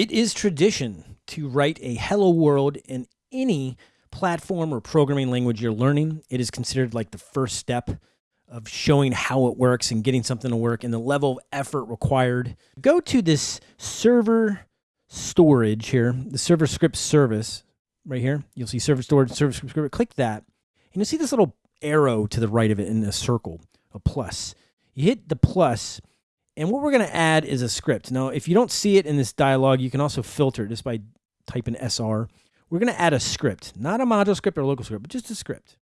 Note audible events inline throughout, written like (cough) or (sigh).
It is tradition to write a hello world in any platform or programming language you're learning. It is considered like the first step of showing how it works and getting something to work and the level of effort required. Go to this server storage here, the server script service right here. You'll see server storage, server script. Click that, and you'll see this little arrow to the right of it in a circle, a plus. You hit the plus, and what we're going to add is a script. Now, if you don't see it in this dialog, you can also filter just by typing SR. We're going to add a script, not a module script or local script, but just a script.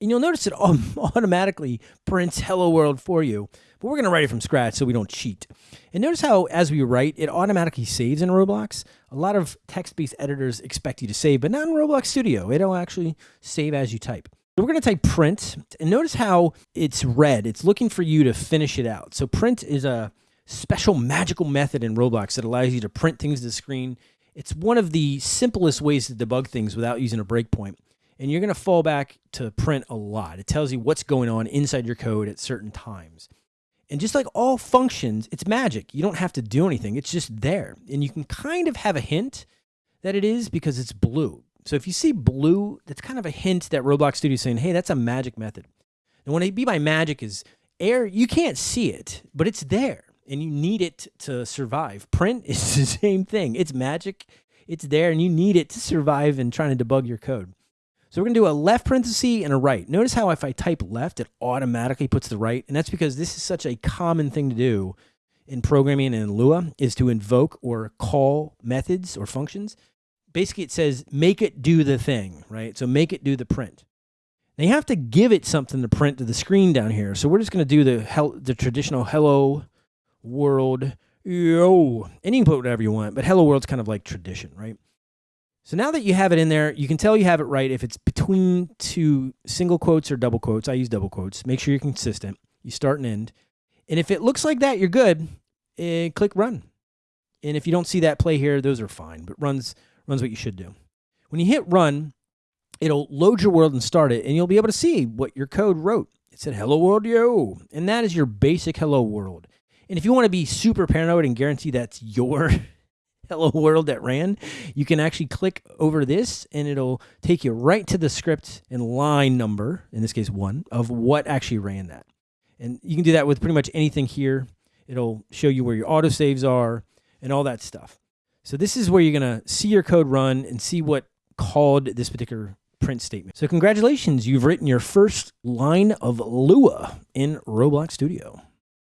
And you'll notice it (laughs) automatically prints hello world for you, but we're going to write it from scratch so we don't cheat. And notice how as we write, it automatically saves in Roblox. A lot of text-based editors expect you to save, but not in Roblox Studio. It'll actually save as you type. We're going to type print, and notice how it's red. It's looking for you to finish it out. So print is a special magical method in Roblox that allows you to print things to the screen. It's one of the simplest ways to debug things without using a breakpoint and you're going to fall back to print a lot. It tells you what's going on inside your code at certain times. And just like all functions, it's magic. You don't have to do anything. It's just there. And you can kind of have a hint that it is because it's blue. So if you see blue, that's kind of a hint that Roblox Studio is saying, hey, that's a magic method. And what I mean by magic is air, you can't see it, but it's there and you need it to survive. Print (laughs) is the same thing. It's magic. It's there and you need it to survive and trying to debug your code. So we're to do a left parenthesis and a right. Notice how if I type left, it automatically puts the right. And that's because this is such a common thing to do in programming and in Lua is to invoke or call methods or functions. Basically, it says make it do the thing, right? So make it do the print. Now you have to give it something to print to the screen down here. So we're just going to do the, the traditional hello world yo. And you can put whatever you want, but hello world's kind of like tradition, right? So now that you have it in there, you can tell you have it right if it's between two single quotes or double quotes. I use double quotes. Make sure you're consistent. You start and end. And if it looks like that, you're good. And eh, click run. And if you don't see that play here, those are fine. But runs runs what you should do. When you hit run, it'll load your world and start it, and you'll be able to see what your code wrote. It said hello world yo. And that is your basic hello world. And if you want to be super paranoid and guarantee that's your (laughs) hello world that ran, you can actually click over this and it'll take you right to the script and line number, in this case one, of what actually ran that. And you can do that with pretty much anything here. It'll show you where your autosaves are and all that stuff. So this is where you're going to see your code run and see what called this particular print statement. So congratulations, you've written your first line of Lua in Roblox Studio.